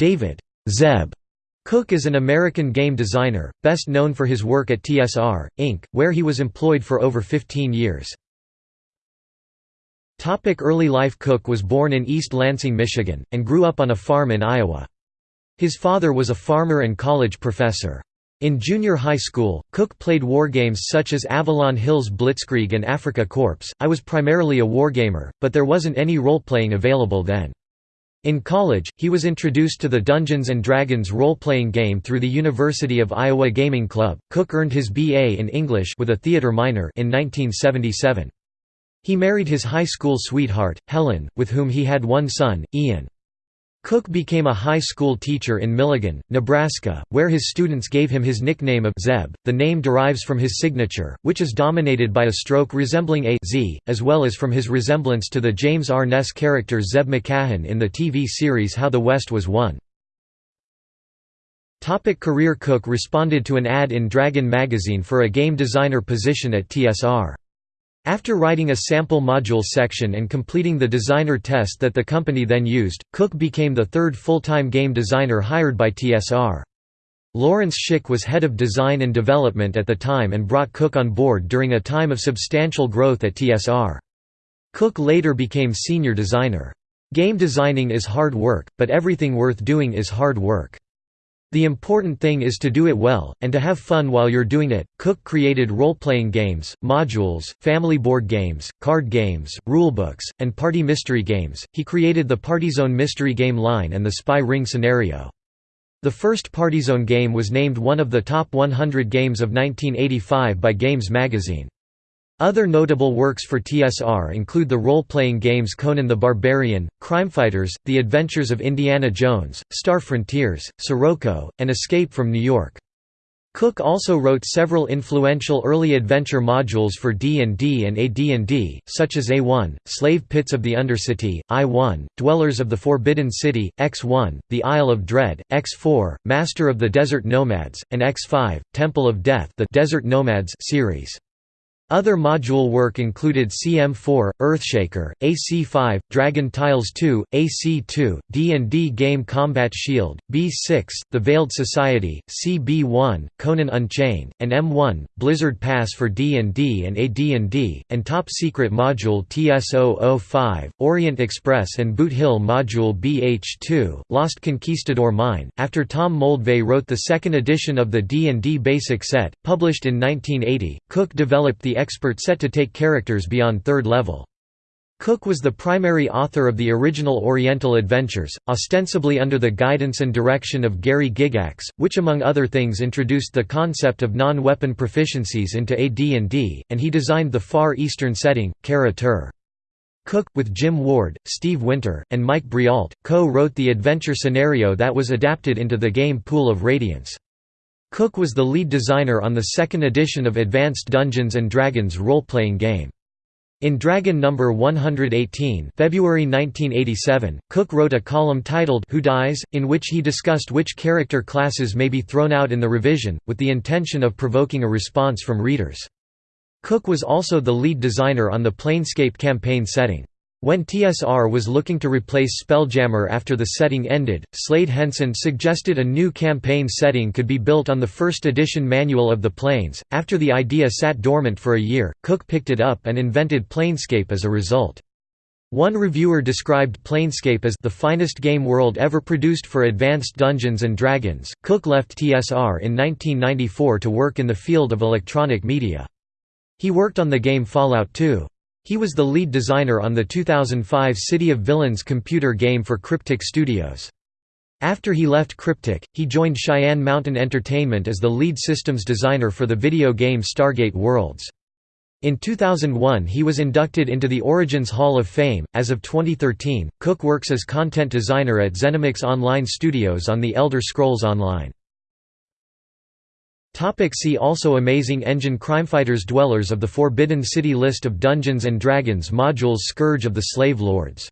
David Zeb Cook is an American game designer, best known for his work at TSR, Inc., where he was employed for over 15 years. Early life Cook was born in East Lansing, Michigan, and grew up on a farm in Iowa. His father was a farmer and college professor. In junior high school, Cook played wargames such as Avalon Hill's Blitzkrieg and Afrika Korps. I was primarily a wargamer, but there wasn't any role-playing available then. In college, he was introduced to the Dungeons & Dragons role-playing game through the University of Iowa Gaming Club. Cook earned his B.A. in English with a theater minor in 1977. He married his high school sweetheart, Helen, with whom he had one son, Ian. Cook became a high school teacher in Milligan, Nebraska, where his students gave him his nickname of Zeb. The name derives from his signature, which is dominated by a stroke resembling a Z, as well as from his resemblance to the James Arness character Zeb Macahan in the TV series How the West Was Won. Topic career Cook responded to an ad in Dragon magazine for a game designer position at TSR. After writing a sample module section and completing the designer test that the company then used, Cook became the third full-time game designer hired by TSR. Lawrence Schick was head of design and development at the time and brought Cook on board during a time of substantial growth at TSR. Cook later became senior designer. Game designing is hard work, but everything worth doing is hard work. The important thing is to do it well, and to have fun while you're doing it. Cook created role-playing games, modules, family board games, card games, rulebooks, and party mystery games. He created the Partyzone mystery game line and the Spy Ring scenario. The first Partyzone game was named one of the top 100 games of 1985 by Games magazine. Other notable works for TSR include the role-playing games Conan the Barbarian, Crimefighters, The Adventures of Indiana Jones, Star Frontiers, Sirocco, and Escape from New York. Cook also wrote several influential early adventure modules for D&D and AD&D, such as A1, Slave Pits of the Undercity, I1, Dwellers of the Forbidden City, X1, The Isle of Dread, X4, Master of the Desert Nomads, and X5, Temple of Death the Desert Nomads series. Other module work included CM4, Earthshaker, AC5, Dragon Tiles 2, AC2, D&D Game Combat Shield, B6, The Veiled Society, CB1, Conan Unchained, and M1, Blizzard Pass for D&D and AD&D, and Top Secret Module TS005, Orient Express and Boot Hill Module BH2, Lost Conquistador Mine. After Tom Moldvay wrote the second edition of the D&D Basic Set, published in 1980, Cook developed the expert set to take characters beyond third level. Cook was the primary author of the original Oriental Adventures, ostensibly under the guidance and direction of Gary Gygax, which among other things introduced the concept of non-weapon proficiencies into AD&D, and he designed the Far Eastern setting, Kara-Tur. Cook, with Jim Ward, Steve Winter, and Mike Breault, co-wrote the adventure scenario that was adapted into the game Pool of Radiance. Cook was the lead designer on the second edition of Advanced Dungeons & Dragons role-playing game. In Dragon No. 118 February 1987, Cook wrote a column titled Who Dies?, in which he discussed which character classes may be thrown out in the revision, with the intention of provoking a response from readers. Cook was also the lead designer on the Planescape campaign setting. When TSR was looking to replace Spelljammer after the setting ended, Slade Henson suggested a new campaign setting could be built on the first edition manual of the Planes. After the idea sat dormant for a year, Cook picked it up and invented Planescape as a result. One reviewer described Planescape as the finest game world ever produced for advanced Dungeons and Dragons. Cook left TSR in 1994 to work in the field of electronic media. He worked on the game Fallout 2. He was the lead designer on the 2005 City of Villains computer game for Cryptic Studios. After he left Cryptic, he joined Cheyenne Mountain Entertainment as the lead systems designer for the video game Stargate Worlds. In 2001 he was inducted into the Origins Hall of Fame. As of 2013, Cook works as content designer at ZeniMax Online Studios on The Elder Scrolls Online. Topic see also Amazing Engine Crimefighters Dwellers of the Forbidden City List of Dungeons & Dragons modules Scourge of the Slave Lords